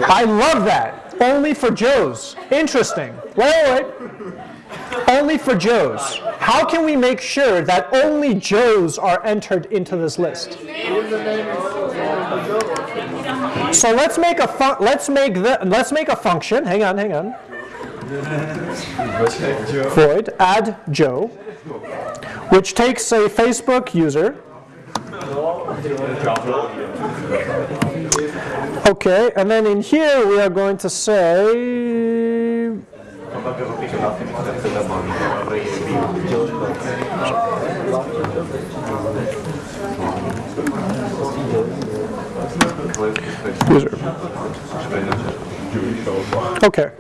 I love that. Only for Joes. Interesting. Wait, wait. Only for Joes. How can we make sure that only Joes are entered into this list? So let's make a fun- let's make the let's make a function. Hang on, hang on. Void add Joe, which takes a Facebook user. Okay, and then in here we are going to say user. Okay.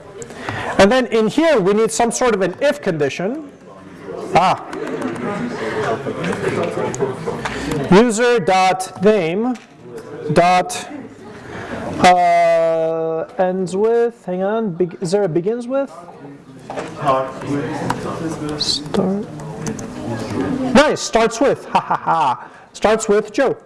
And then in here, we need some sort of an if condition. Ah. User dot name dot uh, ends with, hang on, beg- is there a begins with? Start. Nice, starts with, ha ha ha. Starts with Joe.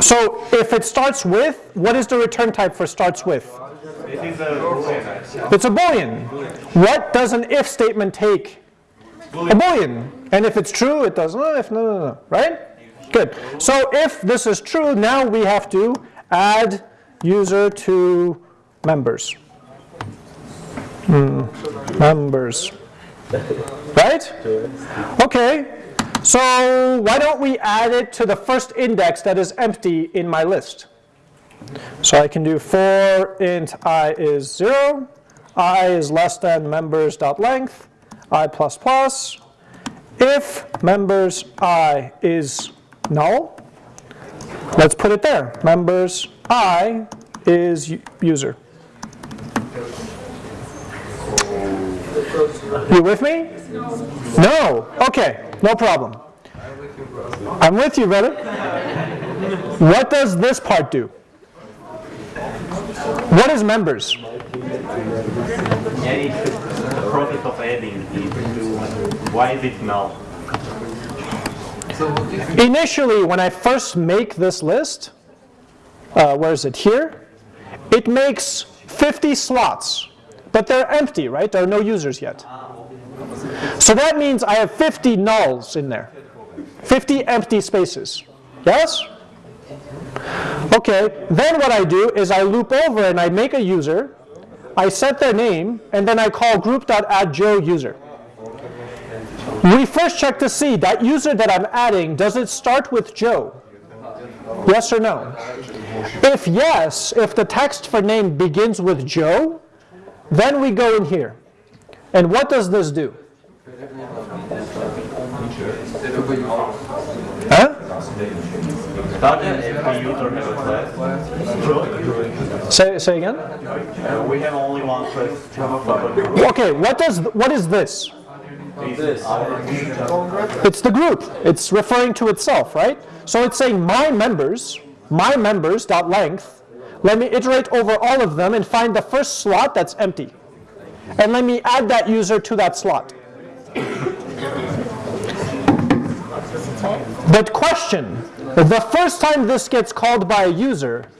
So if it starts with, what is the return type for starts with? It's a boolean. What does an if statement take? A boolean. And if it's true, it does. No, if no, no, no. Right? Good. So if this is true, now we have to add user to members. Hmm, Members. Right? Okay. So why don't we add it to the first index that is empty in my list? So I can do for int i is 0, i is less than members dot length, i plus plus. If members i is null, let's put it there. Members i is user. You with me? No. Okay, no problem. I'm with you, brother. What does this part do? What is members? Why is it null? Initially, when I first make this list, uh, where is it here? It makes 50 slots, but they're empty, right? There are no users yet. So that means I have 50 nulls in there, 50 empty spaces. Yes? Okay, then what I do is I loop over and I make a user, I set their name, and then I call group.addJoe user. We first check to see that user that I'm adding, does it start with Joe? Yes or no? If yes, if the text for name begins with Joe, then we go in here. And what does this do? Huh? Starting every user has a class. Say, say again? We have only one. Okay, what does what is this? It's the group. It's referring to itself, right? So it's saying my members, my members dot length. Let me iterate over all of them and find the first slot that's empty. And let me add that user to that slot. But question, the first time this gets called by a user,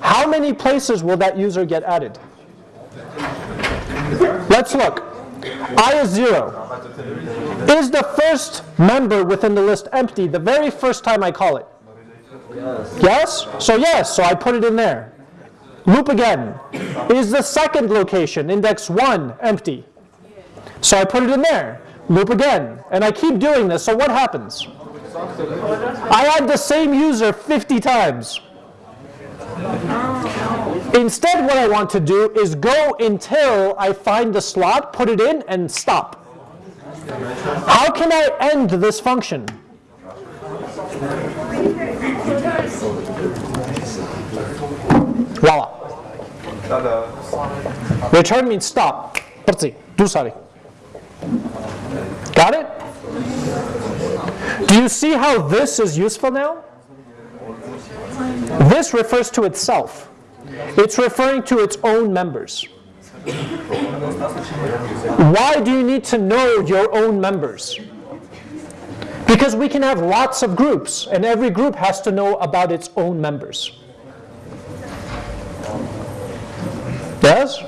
how many places will that user get added? Let's look. I is 0. Is the first member within the list empty the very first time I call it? Yes? So yes, so I put it in there. Loop again. Is the second location, index 1, empty? So I put it in there. Loop again. And I keep doing this, so what happens? I add the same user 50 times. Instead, what I want to do is go until I find the slot, put it in, and stop. How can I end this function? Voila. Return means stop. Do sorry. Got it? Do you see how this is useful now? This refers to itself. It's referring to its own members. Why do you need to know your own members? Because we can have lots of groups, and every group has to know about its own members. Yes?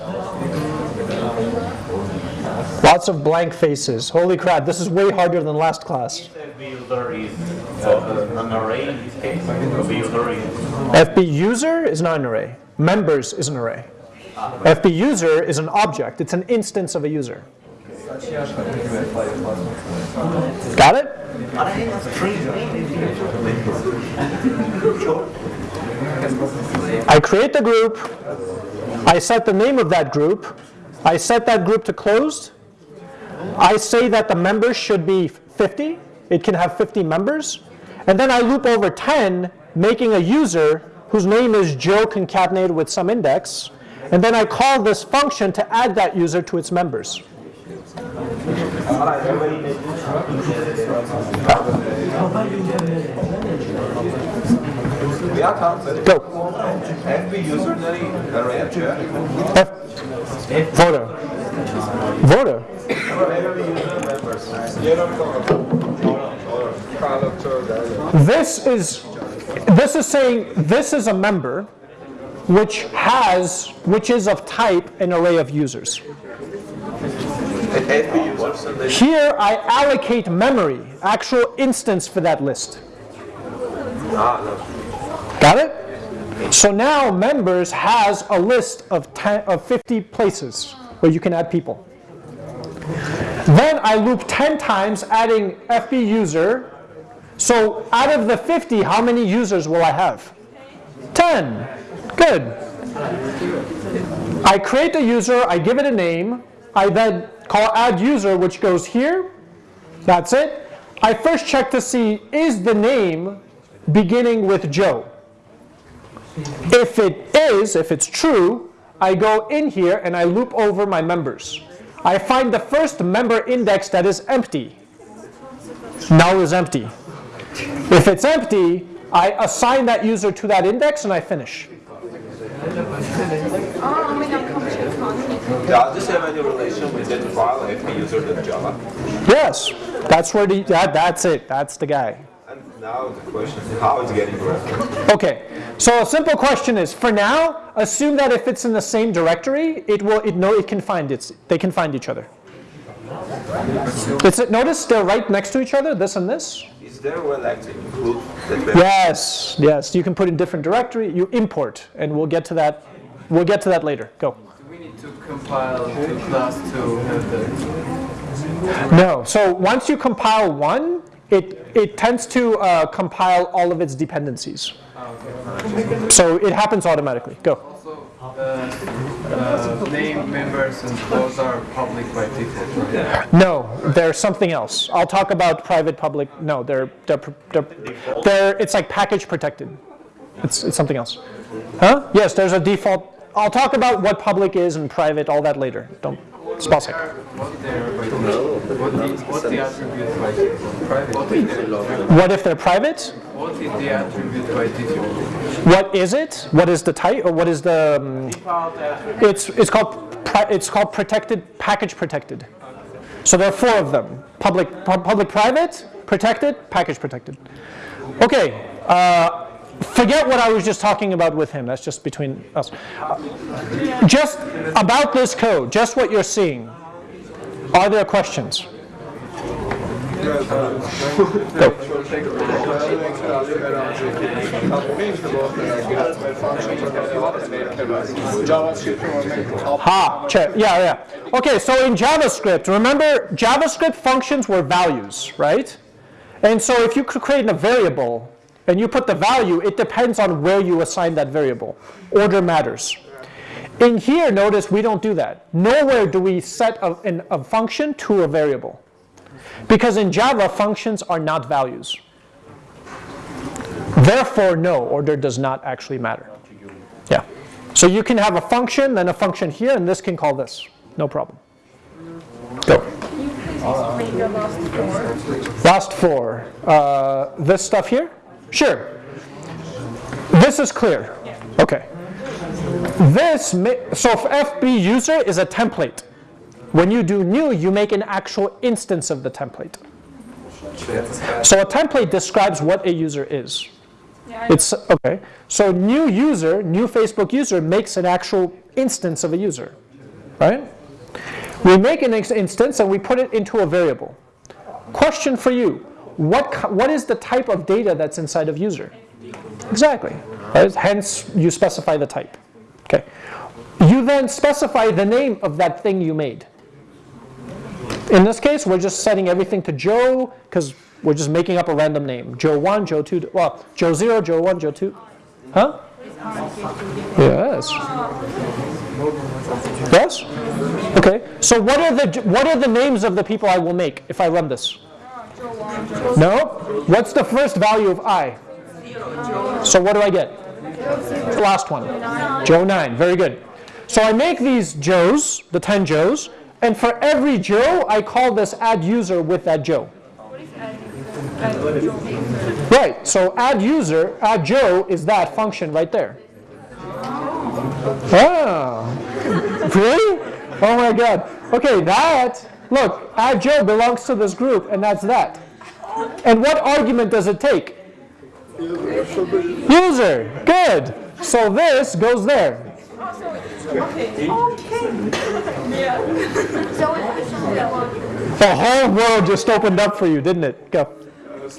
Lots of blank faces. Holy crap, this is way harder than last class. FB user is not an array. Members is an array. FB user is an object. It's an instance of a user. Got it? I create the group. I set the name of that group. I set that group to closed. I say that the members should be 50. It can have 50 members. And then I loop over 10, making a user whose name is Joe concatenated with some index. And then I call this function to add that user to its members. Go. F voter. Voter. This is this is saying this is a member which has which is of type an array of users. Here I allocate memory, actual instance for that list. Got it? So now members has a list of 10, of 50 places where you can add people. Then I loop 10 times adding FB user. So out of the 50, how many users will I have? 10. Good. I create a user, I give it a name, I then call add user, which goes here. That's it. I first check to see is the name beginning with Joe. If it is, if it's true, I go in here and I loop over my members. I find the first member index that is empty. Null is empty. If it's empty, I assign that user to that index and I finish. My God, computer Does this have any relation with that file FB user.java? Yes, that's where the, that, that's it, that's the guy. And now the question is how it's getting referenced. Okay, so a simple question is, for now, assume that if it's in the same directory, it will, it know it can find its, they can find each other. It's, notice they're right next to each other, this and this. Is there a way like to include that Yes, yes, you can put in different directory, you import, and we'll get to that, we'll get to that later, go. Do we need to compile to class to have the No, so once you compile one, it, it tends to uh, compile all of its dependencies. So it happens automatically, go. Uh, uh, name members and those are public by default, right? No, they're something else. I'll talk about private, public. No, they're they're, they're, they're it's like package protected. It's it's something else. Huh? Yes, there's a default. I'll talk about what public is and private, all that later. Don't What if they're private? what is the attribute by? What is it? What is the type or what is the um, It's it's called it's called protected package protected. So there are four of them. Public public private, protected, package protected. Okay. Uh, forget what I was just talking about with him. That's just between us. Just about this code, just what you're seeing. Are there questions? Go. Ha, check. Yeah, yeah. Okay, so in JavaScript, remember JavaScript functions were values, right? And so if you could create a variable and you put the value, it depends on where you assign that variable. Order matters. In here, notice we don't do that. Nowhere do we set a, an- a function to a variable. Because in Java, functions are not values. Therefore, no, order does not actually matter. Yeah. So you can have a function, then a function here, and this can call this. No problem. Go. Can you please explain the last four? Last four. Uh, this stuff here? Sure. This is clear. Okay. This, so if FB user is a template. When you do new, you make an actual instance of the template. So a template describes what a user is. It's, okay. So new user, new Facebook user makes an actual instance of a user, right? We make an instance and we put it into a variable. Question for you, what, what is the type of data that's inside of user? Exactly, right? Hence you specify the type, okay? You then specify the name of that thing you made. In this case, we're just setting everything to Joe because we're just making up a random name. Joe 1, Joe 2, well, Joe 0, Joe 1, Joe 2. Huh? Yes. Yes? Okay. So what are the what are the names of the people I will make if I run this? No? What's the first value of i? So what do I get? The last one. Joe 9. Very good. So I make these Joes, the 10 Joes, and for every Joe, I call this add user with that Joe. Right, so add user, add Joe is that function right there. Ah, really? Oh my god. Okay, that, look, add Joe belongs to this group, and that's that. And what argument does it take? User, good. So this goes there. The whole world just opened up for you, didn't it? Go. E,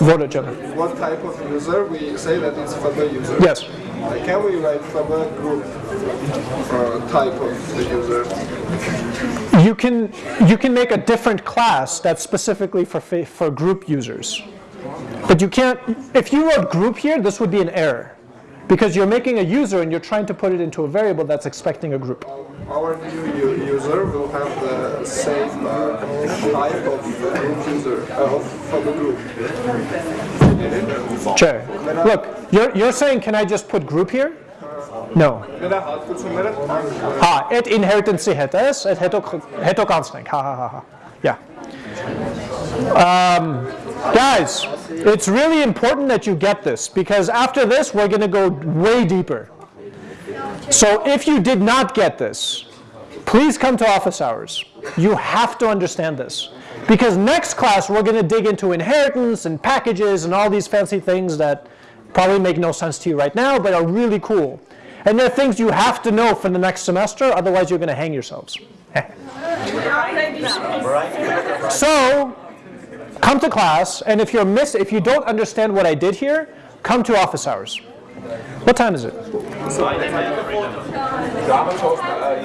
uh, Gemma. What type of user? We say that it's FB user. Yes. Can we write FB group uh, type of the user? You can, you can make a different class that's specifically for, for group users. But you can't, if you wrote group here, this would be an error. Because you're making a user and you're trying to put it into a variable that's expecting a group. Our new user will have the same uh, type of user, uh, of FB group. Sure. Look, you're, you're saying, can I just put group here? No. Med det har du summerat. Ha, et inheritance heter et heter heter constant. Ha ha ha ha. Yeah. Um, guys, it's really important that you get this because after this we're going to go way deeper. So if you did not get this, please come to office hours. You have to understand this. Because next class we're going to dig into inheritance and packages and all these fancy things that probably make no sense to you right now but are really cool. And they're things you have to know for the next semester, otherwise you're going to hang yourselves so come to class, and if you're miss, if you don't understand what I did here, come to office hours. What time is it?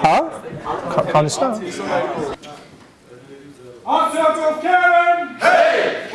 Huh? Can't stop. Officer of Karen! Hey!